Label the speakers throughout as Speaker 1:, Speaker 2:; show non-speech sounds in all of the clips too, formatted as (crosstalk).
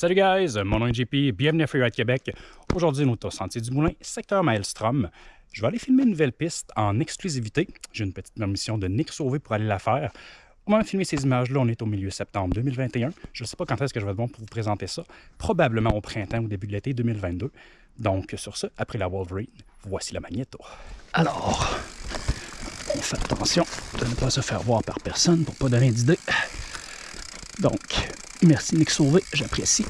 Speaker 1: Salut guys, mon nom est JP, bienvenue à Freeride Québec. Aujourd'hui, nous sommes au Sentier du Moulin, secteur Maelstrom. Je vais aller filmer une nouvelle piste en exclusivité. J'ai une petite permission de Nick Sauvé pour aller la faire. Au moment de filmer ces images-là, on est au milieu septembre 2021. Je ne sais pas quand est-ce que je vais être bon pour vous présenter ça. Probablement au printemps ou début de l'été 2022. Donc, sur ce, après la Wolverine, voici la Magneto. Alors, on fait attention de ne pas se faire voir par personne pour ne pas donner d'idée. Donc, merci Nick Sauvé, j'apprécie.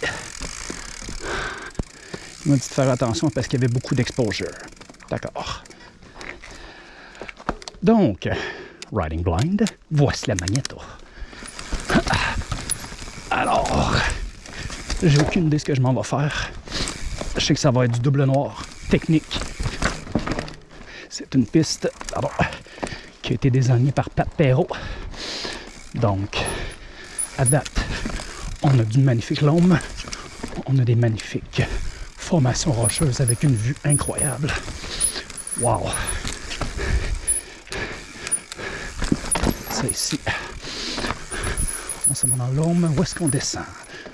Speaker 1: Il m'a dit de faire attention parce qu'il y avait beaucoup d'exposure. D'accord. Donc, Riding Blind, voici la Magneto. Alors, j'ai aucune idée ce que je m'en vais faire. Je sais que ça va être du double noir, technique. C'est une piste qui a été désignée par Pat Perrault. Donc, à date, on a du magnifique lome, on a des magnifiques formations rocheuses avec une vue incroyable. Wow! Ça ici, on s'en va dans l'homme. Où est-ce qu'on descend?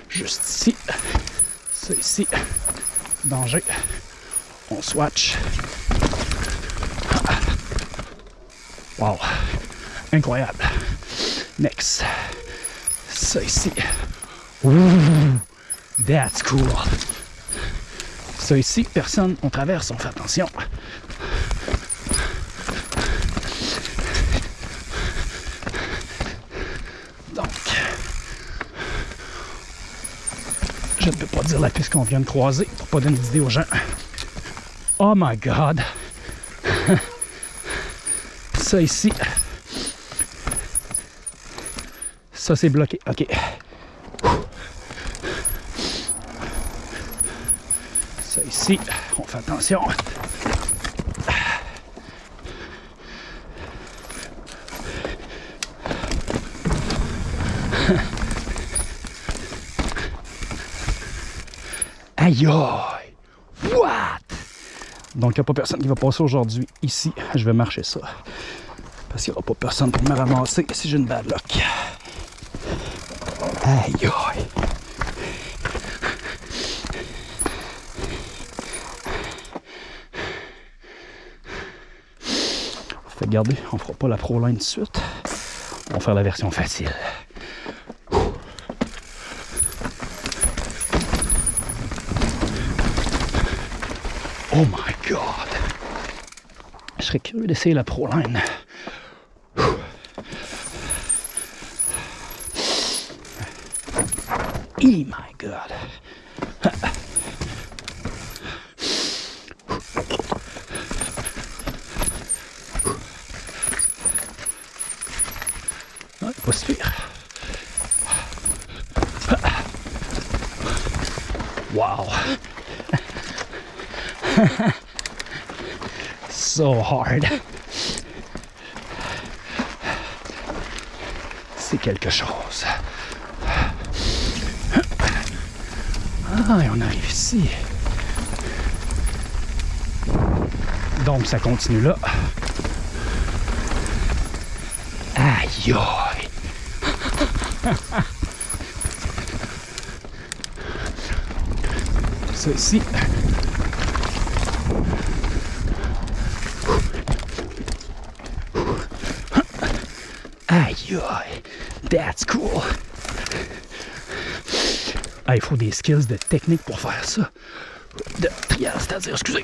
Speaker 1: Juste ici. Ça ici. Danger. On swatch. Wow! Incroyable. Next. Ça ici. Ouh! That's cool. Ça ici, personne, on traverse, on fait attention. Donc, je ne peux pas dire la piste qu'on vient de croiser pour pas donner d'idée aux gens. Oh my god! Ça ici. Ça c'est bloqué. OK. Ici, on fait attention. (laughs) Aïe aïe! What? Donc, il n'y a pas personne qui va passer aujourd'hui ici. Je vais marcher ça. Parce qu'il n'y aura pas personne pour me ramasser si j'ai une bad luck. Aïe aïe! Fait garder, on fera pas la Pro Line tout de suite. On va faire la version facile. Oh my god! Je serais curieux d'essayer la Pro Line. Oh my god! Wow! (laughs) so hard. C'est quelque chose. Ah, et on arrive ici. Donc, ça continue là. Aïe aïe! (laughs) Ça see aïe! That's cool! Ah, il faut des skills de technique pour faire ça. De trial, c'est-à-dire, excusez.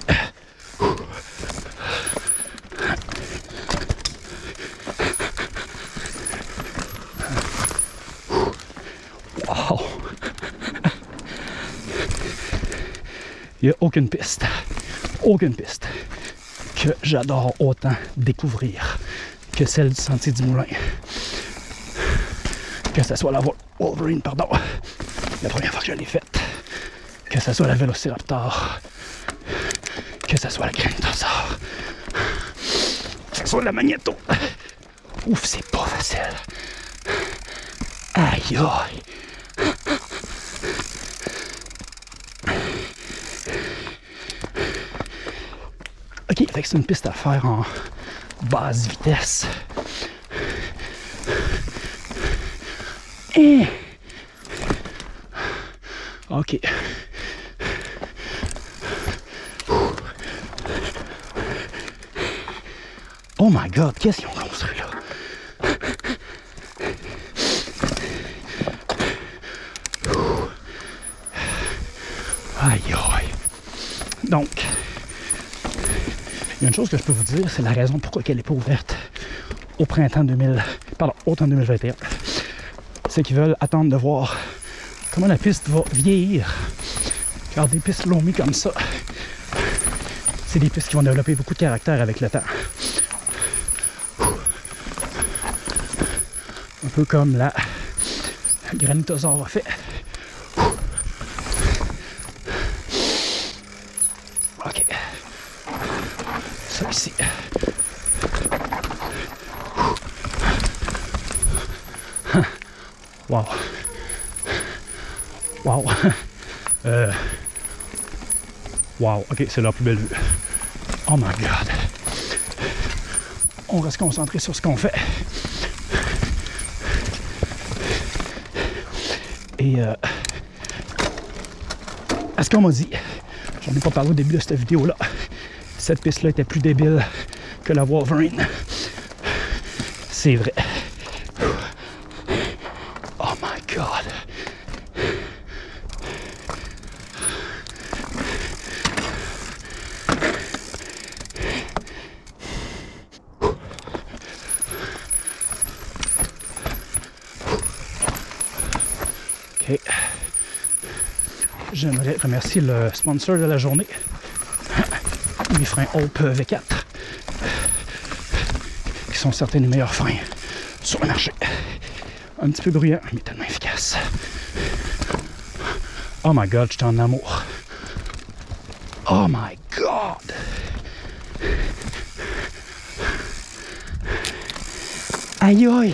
Speaker 1: Il n'y a aucune piste, aucune piste que j'adore autant découvrir que celle du Sentier du Moulin. Que ce soit la Wolverine, pardon, la première fois que je l'ai faite. Que ce soit la Vélociraptor, que ce soit la Granitosaur, que ce soit la Magneto. Ouf, c'est pas facile. Aïe aïe. Que c'est une piste à faire en basse vitesse. OK. Oh my god, qu'est-ce qu'ils ont construit là? Aïe aïe. Donc, il y a une chose que je peux vous dire, c'est la raison pourquoi elle n'est pas ouverte au printemps 2000, pardon, automne 2021. C'est qu'ils veulent attendre de voir comment la piste va vieillir. Car des pistes longues comme ça, c'est des pistes qui vont développer beaucoup de caractère avec le temps. Un peu comme la Granitosaure a fait. Ok. Ça ici. Wow. Wow. (laughs) Euh. Wow. Ok, c'est la plus belle vue. Oh my god. On reste concentré sur ce qu'on fait. Et euh, à ce qu'on m'a dit, j'en ai pas parlé au début de cette vidéo-là, cette piste-là était plus débile que la Wolverine. C'est vrai. Oh my god. OK. J'aimerais remercier le sponsor de la journée, les freins Hope V4, qui sont certains des meilleurs freins sur le marché. Un petit peu bruyant, mais tellement efficace. Oh my god, j'étais en amour. Oh my god! Aïe aïe!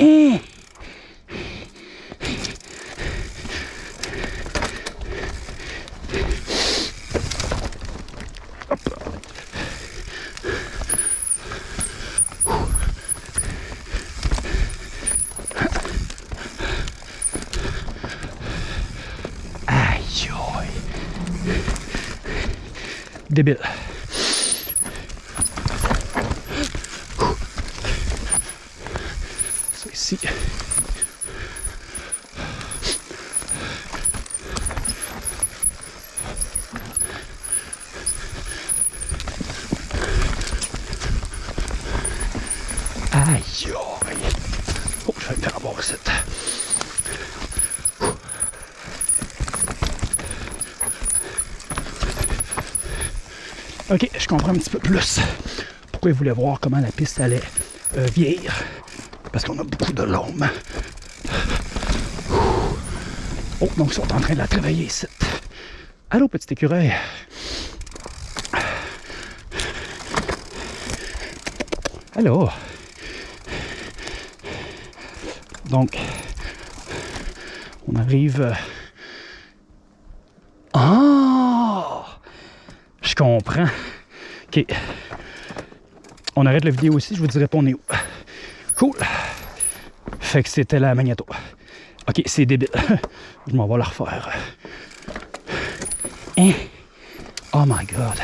Speaker 1: Hein? Aïe aïe! Débile. Ça ici. Aïe aïe! Oh, je vais me faire avoir ici. Ok, je comprends un petit peu plus pourquoi ils voulaient voir comment la piste allait euh, vieillir. Parce qu'on a beaucoup de l'homme. Oh, donc ils sont en train de la travailler ici. Allô, petit écureuil. Allô. Donc, on arrive. euh, Je comprends. Ok. On arrête la vidéo aussi, je vous dirai pas on est où. Cool. Fait que c'était la magnéto. Ok, c'est débile. (laughs) je m'en vais la refaire. Hein? Oh my god.